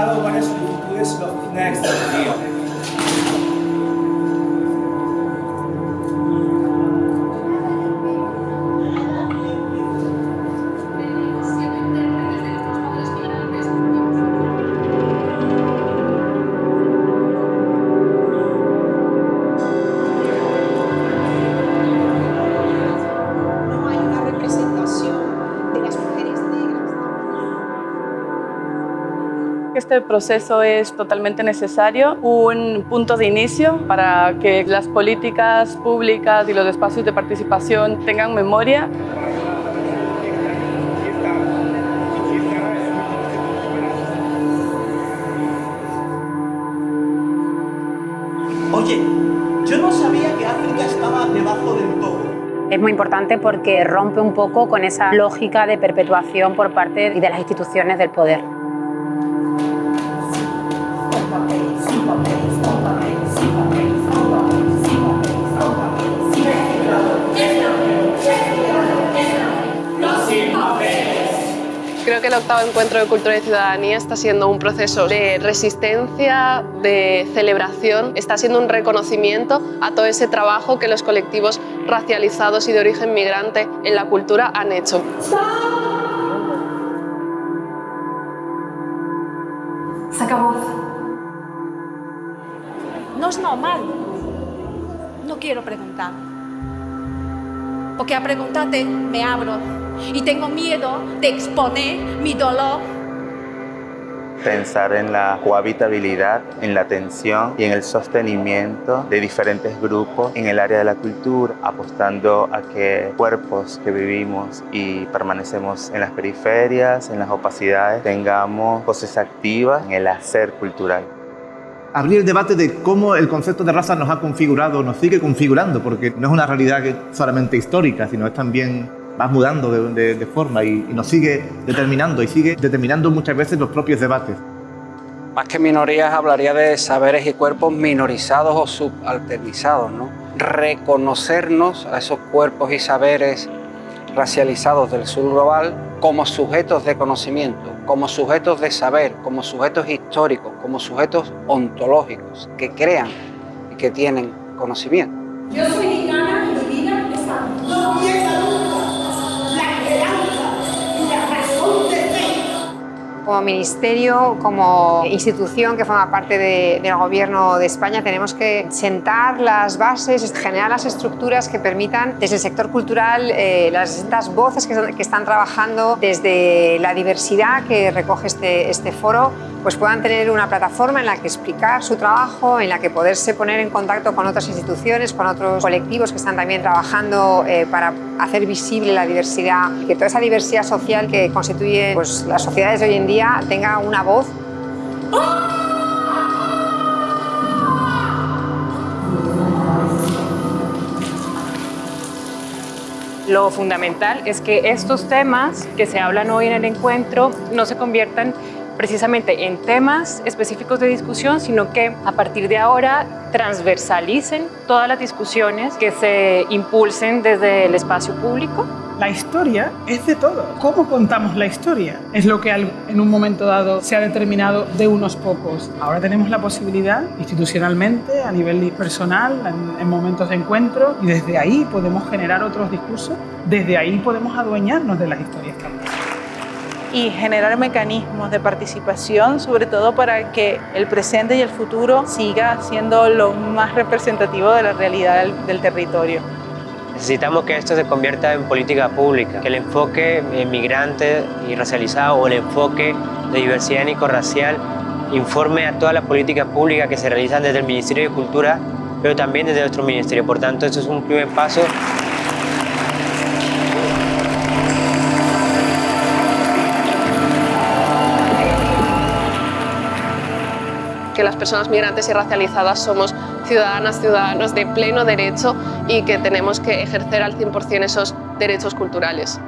cada una de sus virtudes Next. fines. Este proceso es totalmente necesario, un punto de inicio para que las políticas públicas y los espacios de participación tengan memoria Oye, yo no sabía que África estaba debajo del todo. Es muy importante porque rompe un poco con esa lógica de perpetuación por parte de las instituciones del poder. Creo que el octavo encuentro de cultura y ciudadanía está siendo un proceso de resistencia, de celebración, está siendo un reconocimiento a todo ese trabajo que los colectivos racializados y de origen migrante en la cultura han hecho. Saca voz. Normal. No quiero preguntar. Porque a preguntarte me abro y tengo miedo de exponer mi dolor. Pensar en la cohabitabilidad, en la atención y en el sostenimiento de diferentes grupos en el área de la cultura, apostando a que cuerpos que vivimos y permanecemos en las periferias, en las opacidades, tengamos voces activas en el hacer cultural. Abrir el debate de cómo el concepto de raza nos ha configurado, nos sigue configurando, porque no es una realidad solamente histórica, sino es también va mudando de, de- de forma y, y nos sigue determinando y sigue determinando muchas veces los propios debates. Más que minorías hablaría de saberes y cuerpos minorizados o subalternizados, ¿no? Reconocernos a esos cuerpos y saberes racializados del sur global como sujetos de conocimiento, como sujetos de saber, como sujetos históricos, como sujetos ontológicos que crean y que tienen conocimiento. Como ministerio, como institución que forma parte de- del gobierno de España, tenemos que sentar las bases, generar las estructuras que permitan desde el sector cultural eh, las distintas voces que, son- que están trabajando desde la diversidad que recoge este, este foro, pues puedan tener una plataforma en la que explicar su trabajo, en la que poderse poner en contacto con otras instituciones, con otros colectivos que están también trabajando eh, para hacer visible la diversidad, que toda esa diversidad social que constituye pues, las sociedades de hoy en día tenga una voz. Lo fundamental es que estos temas que se hablan hoy en el encuentro no se conviertan precisamente en temas específicos de discusión, sino que a partir de ahora transversalicen todas las discusiones que se impulsen desde el espacio público La historia es de todo. ¿Cómo contamos la historia? Es lo que en un momento dado se ha determinado de unos pocos. Ahora tenemos la posibilidad, institucionalmente, a nivel personal, en, en momentos de encuentro, y desde ahí podemos generar otros discursos, desde ahí podemos adueñarnos de las historias también. y generar mecanismos de participación, sobre todo para que el presente y el futuro siga siendo lo más representativo de la realidad del, del territorio. Necesitamos que esto se convierta en política pública, que el enfoque migrante y racializado o el enfoque de diversidad étnico-racial informe a todas las políticas públicas que se realizan desde el Ministerio de Cultura, pero también desde nuestro ministerio. Por tanto, esto es un primer paso que las personas migrantes y racializadas somos ciudadanas, ciudadanos de pleno derecho y que tenemos que ejercer al 100% esos derechos culturales.